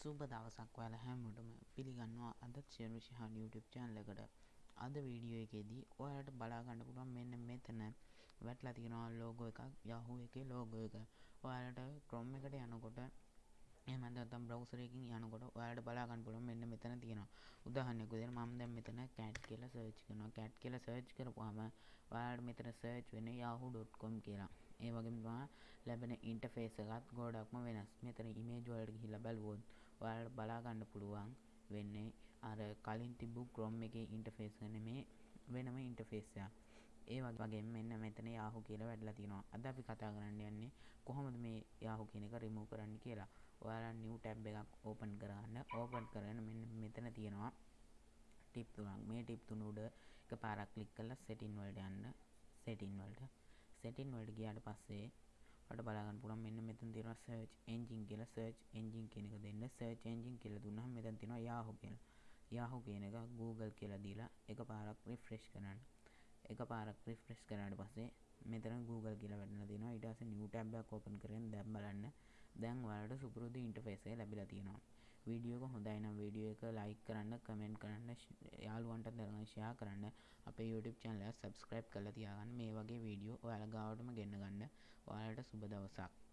සුබ දවසක් ඔයාලා හැමෝටම පිළිගන්නවා අදත් ෂෙරු ශහන් YouTube channel එකට. අද වීඩියෝ එකේදී ඔයාලට බලා ගන්න පුළුවන් මෙන්න මෙතන වැටලා තියෙනවා logo එකක් Yahoo එකේ logo එක. ඔයාලට Chrome එකට යනකොට එහෙම නැත්නම් browser එකකින් යනකොට ඔයාලට බලා ගන්න පුළුවන් මෙන්න මෙතන තියෙනවා. උදාහරණයක් විදිහට මම දැන් මෙතන cat කියලා search කරනවා. cat කියලා search කරපුවාම ඔයාලට මෙතන search වෙන්නේ yahoo.com කියලා. ඒ වගේම තමයි ලැබෙන ඉන්ටර්ෆේස් එකත් ගොඩක්ම වෙනස්. මෙතන image වලට ගිහිල්ලා බලුවොත් ඔයාලට බලා ගන්න පුළුවන් වෙන්නේ අර කලින් තිබ්බු Chrome එකේ ඉන්ටර්ෆේස් එක නෙමේ වෙනම ඉන්ටර්ෆේස් එකක්. ඒ වගේම මෙන්න මෙතන Yahoo කියලා වැටලා තියෙනවා. අද අපි කතා කරන්න යන්නේ කොහොමද මේ Yahoo කියන එක remove කරන්න කියලා. ඔයාලා new tab එකක් open කරගන්න. open කරගෙන මෙන්න මෙතන තියෙනවා ටිප් තුනක්. මේ ටිප් තුන උඩ එකපාරක් ක්ලික් කරලා setting වලට යන්න. setting වලට. setting වලට ගියාට පස්සේ ඔයාලට බලා ගන්න පුළුවන් මෙන්න මෙතන තියෙනවා search engine කියලා search engine කියන එක දෙන්න search engine කියලා දුන්නාම මෙතන තියෙනවා Yahoo කියලා. Yahoo කියන එක Google කියලා දීලා එකපාරක් refresh කරන්න. එකපාරක් refresh කරාට පස්සේ මෙතන Google කියලා වැටෙනවා තියෙනවා. ඊට පස්සේ new tab එකක් open කරගෙන දැන් බලන්න. දැන් ඔයාලට සුපුරුදු ඉන්ටර්ෆේස් එක ලැබිලා තියෙනවා. වීඩියෝ එක හොඳයි නම් වීඩියෝ එක ලයික් කරන්න කමෙන්ට් කරන්න යාළුවන්ට දරගන්න ෂෙයා කරන්න. අපේ YouTube channel එක subscribe කරලා තියාගන්න. මේ වගේ වීඩියෝ ඔයාලා ගාවටම ගෙන්න ගන්න. ඔයාලට සුබ දවසක්.